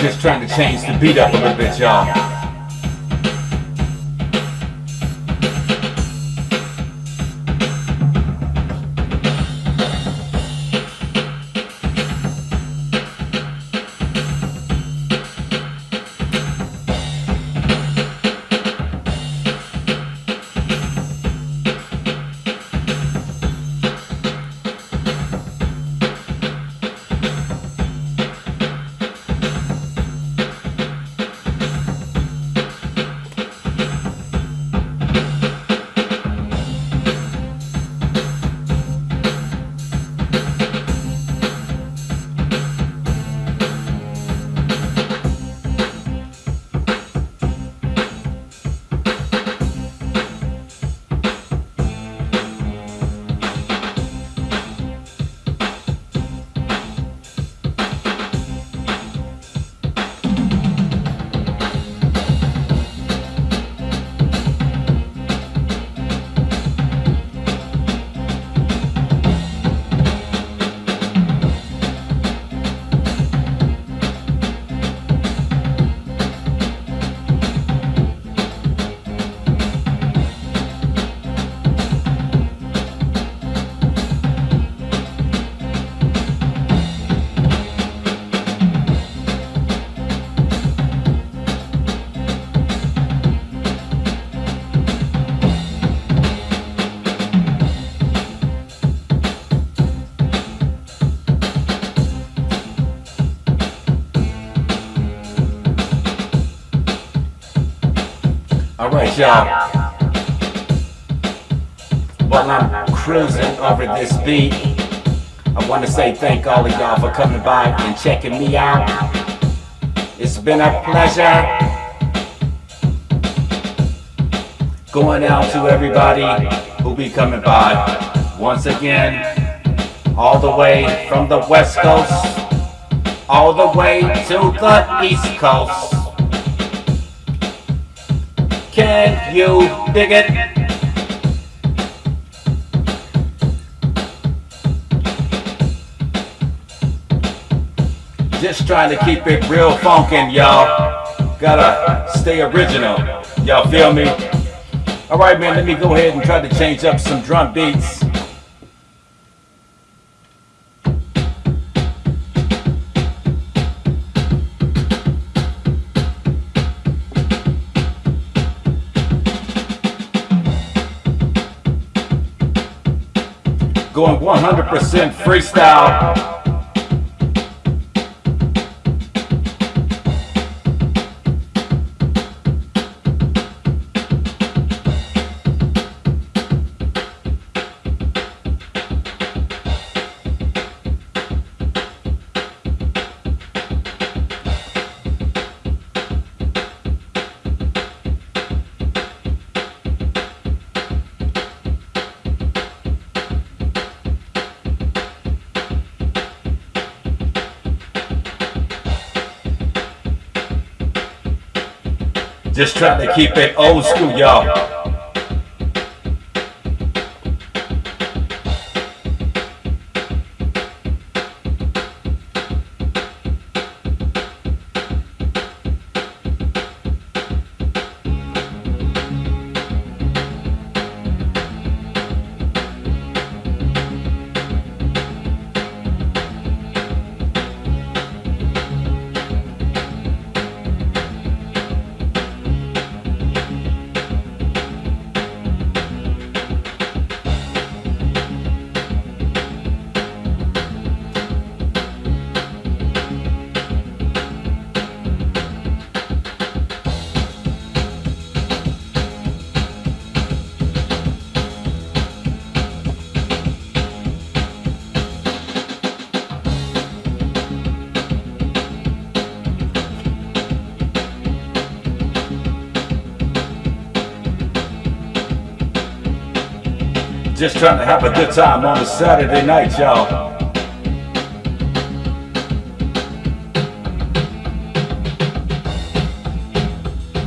Just trying to change the beat up a little bit, y'all. Alright, y'all. While I'm cruising over this beat, I want to say thank all of y'all for coming by and checking me out. It's been a pleasure. Going out to everybody who'll be coming by. Once again, all the way from the West Coast, all the way to the East Coast. Can you dig it? Just trying to keep it real funkin', y'all. Gotta stay original. Y'all feel me? Alright, man, let me go ahead and try to change up some drum beats. Going 100% freestyle. Just trying to keep it old school, y'all. Just trying to have a good time on a Saturday night, y'all.